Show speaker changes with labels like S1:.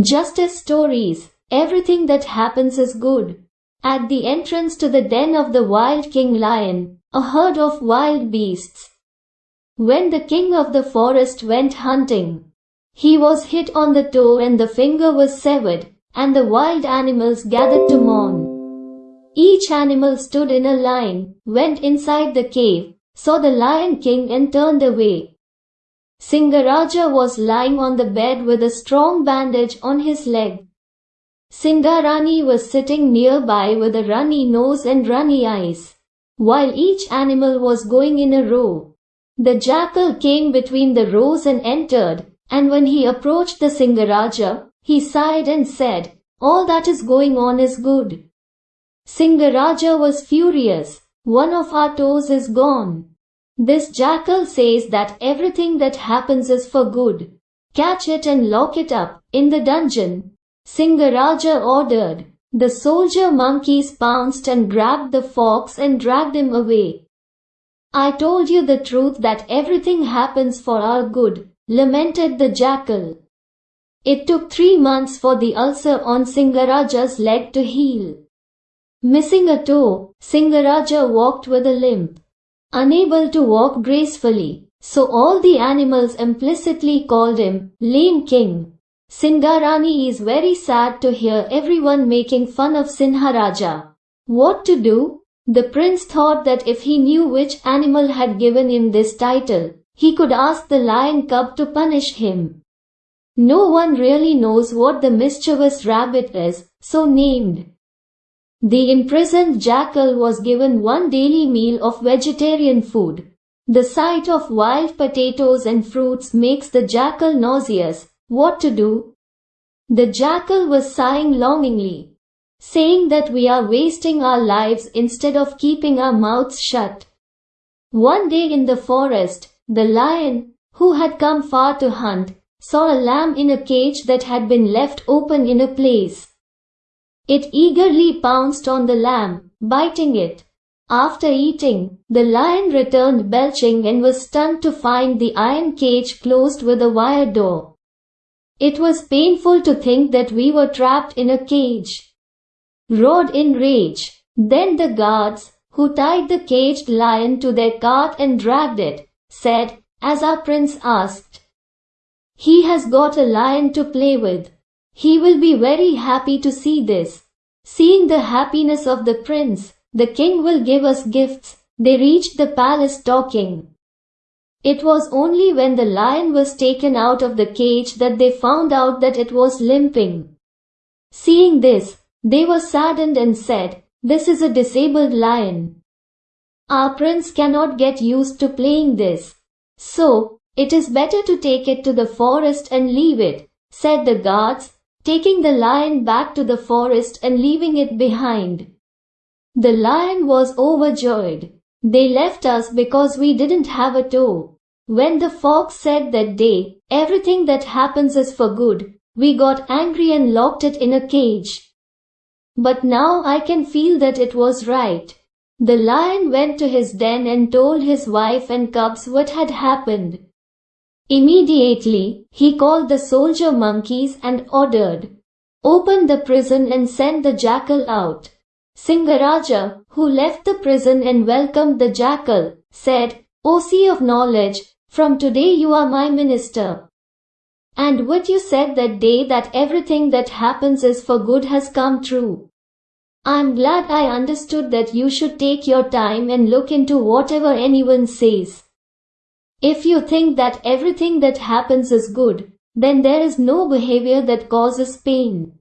S1: Justice stories. Everything that happens is good. At the entrance to the den of the wild king lion, a herd of wild beasts. When the king of the forest went hunting, he was hit on the toe and the finger was severed, and the wild animals gathered to mourn. Each animal stood in a line, went inside the cave, saw the lion king and turned away. Singaraja was lying on the bed with a strong bandage on his leg. Singarani was sitting nearby with a runny nose and runny eyes. While each animal was going in a row, the jackal came between the rows and entered, and when he approached the Singaraja, he sighed and said, All that is going on is good. Singaraja was furious. One of our toes is gone. This jackal says that everything that happens is for good. Catch it and lock it up, in the dungeon. Singaraja ordered. The soldier monkeys pounced and grabbed the fox and dragged him away. I told you the truth that everything happens for our good, lamented the jackal. It took three months for the ulcer on Singaraja's leg to heal. Missing a toe, Singaraja walked with a limp unable to walk gracefully. So all the animals implicitly called him Lame King. Singarani is very sad to hear everyone making fun of Singaraja. What to do? The prince thought that if he knew which animal had given him this title, he could ask the lion cub to punish him. No one really knows what the mischievous rabbit is, so named. The imprisoned jackal was given one daily meal of vegetarian food. The sight of wild potatoes and fruits makes the jackal nauseous. What to do? The jackal was sighing longingly, saying that we are wasting our lives instead of keeping our mouths shut. One day in the forest, the lion, who had come far to hunt, saw a lamb in a cage that had been left open in a place. It eagerly pounced on the lamb, biting it. After eating, the lion returned belching and was stunned to find the iron cage closed with a wire door. It was painful to think that we were trapped in a cage. Roared in rage. Then the guards, who tied the caged lion to their cart and dragged it, said, as our prince asked, He has got a lion to play with. He will be very happy to see this. Seeing the happiness of the prince, the king will give us gifts. They reached the palace talking. It was only when the lion was taken out of the cage that they found out that it was limping. Seeing this, they were saddened and said, This is a disabled lion. Our prince cannot get used to playing this. So, it is better to take it to the forest and leave it, said the guards, taking the lion back to the forest and leaving it behind. The lion was overjoyed. They left us because we didn't have a toe. When the fox said that day, everything that happens is for good, we got angry and locked it in a cage. But now I can feel that it was right. The lion went to his den and told his wife and cubs what had happened. Immediately, he called the soldier monkeys and ordered, Open the prison and send the jackal out. Singaraja, who left the prison and welcomed the jackal, said, O sea of knowledge, from today you are my minister. And what you said that day that everything that happens is for good has come true. I'm glad I understood that you should take your time and look into whatever anyone says. If you think that everything that happens is good, then there is no behavior that causes pain.